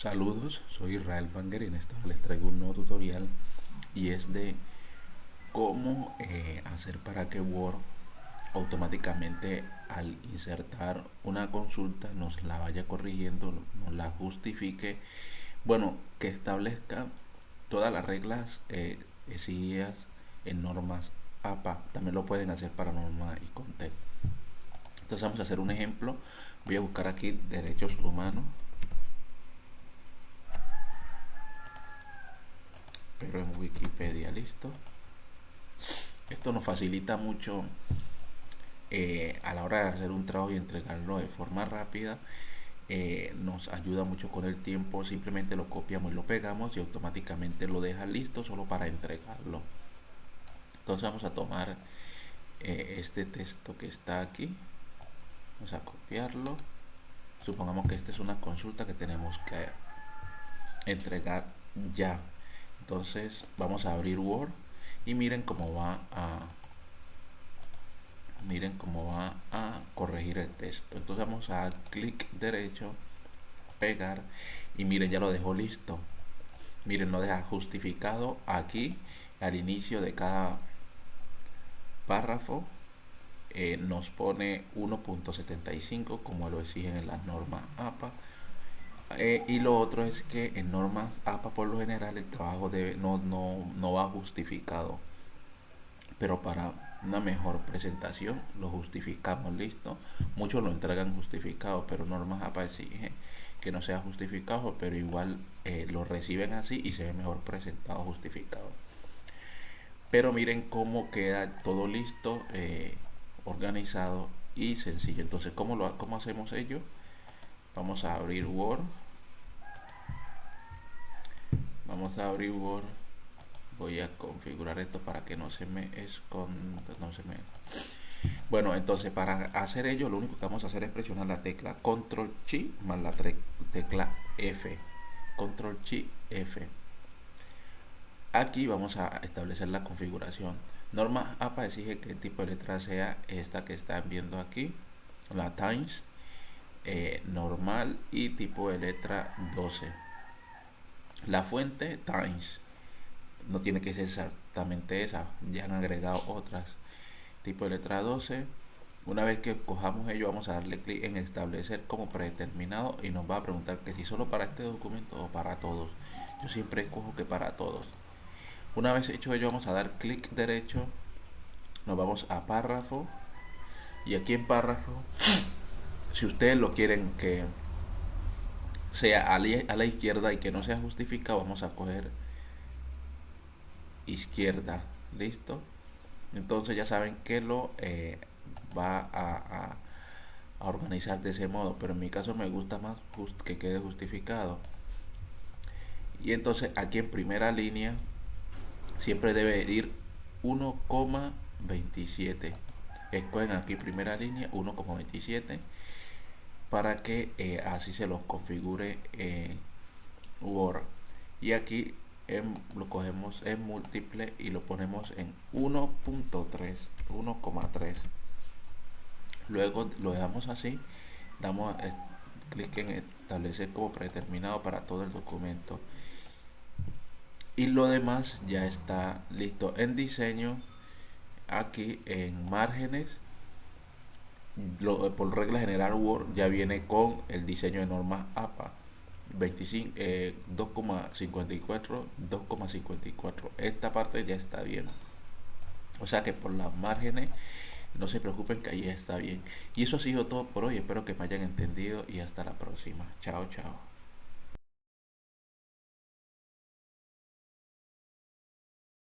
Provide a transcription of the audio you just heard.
Saludos, soy Israel Banger y en esta les traigo un nuevo tutorial y es de cómo eh, hacer para que Word automáticamente al insertar una consulta nos la vaya corrigiendo, nos la justifique, bueno, que establezca todas las reglas eh, en normas APA. También lo pueden hacer para norma y content. Entonces vamos a hacer un ejemplo. Voy a buscar aquí derechos humanos pero en Wikipedia, listo. Esto nos facilita mucho eh, a la hora de hacer un trabajo y entregarlo de forma rápida. Eh, nos ayuda mucho con el tiempo. Simplemente lo copiamos y lo pegamos y automáticamente lo deja listo solo para entregarlo. Entonces vamos a tomar eh, este texto que está aquí. Vamos a copiarlo. Supongamos que esta es una consulta que tenemos que entregar ya entonces vamos a abrir Word y miren cómo va a miren cómo va a corregir el texto. Entonces vamos a clic derecho pegar y miren ya lo dejó listo. Miren lo deja justificado aquí al inicio de cada párrafo eh, nos pone 1.75 como lo exigen en las normas APA eh, y lo otro es que en normas APA por lo general el trabajo debe, no, no, no va justificado. Pero para una mejor presentación lo justificamos, listo. Muchos lo entregan justificado, pero normas APA exige que no sea justificado, pero igual eh, lo reciben así y se ve mejor presentado, justificado. Pero miren cómo queda todo listo, eh, organizado y sencillo. Entonces, ¿cómo, lo, ¿cómo hacemos ello? Vamos a abrir Word vamos a abrir Word. Voy a configurar esto para que no se me esconda no se me bueno entonces para hacer ello lo único que vamos a hacer es presionar la tecla control chi más la tecla F. Control chi F. Aquí vamos a establecer la configuración. Norma APA exige que el tipo de letra sea esta que están viendo aquí la Times eh, normal y tipo de letra 12 la fuente Times no tiene que ser exactamente esa, ya han agregado otras. Tipo de letra 12. Una vez que cojamos ello, vamos a darle clic en establecer como predeterminado y nos va a preguntar que si solo para este documento o para todos. Yo siempre escojo que para todos. Una vez hecho ello, vamos a dar clic derecho. Nos vamos a párrafo. Y aquí en párrafo, si ustedes lo quieren que sea a la, izquierda y que no sea justificado, vamos a coger izquierda. ¿Listo? Entonces ya saben que lo eh, va a, organizar de ese modo. Pero en mi caso me gusta más que quede justificado. Y entonces aquí en primera línea siempre debe ir 1,27. Escogen aquí primera línea 1,27 para que eh, así se los configure eh, Word. Y aquí lo cogemos en múltiple y lo ponemos en 1.3 1,3 luego lo dejamos así damos clic en establecer como predeterminado para todo el documento. Y lo demás ya está listo. En diseño aquí en márgenes por regla general Word ya viene con el diseño de normas APA 25 2,54 2,54 esta parte ya está bien. O sea que por las márgenes no se preocupen que ahí está bien. Y eso ha sido todo por hoy. Espero que me hayan entendido y hasta la próxima. Chao chao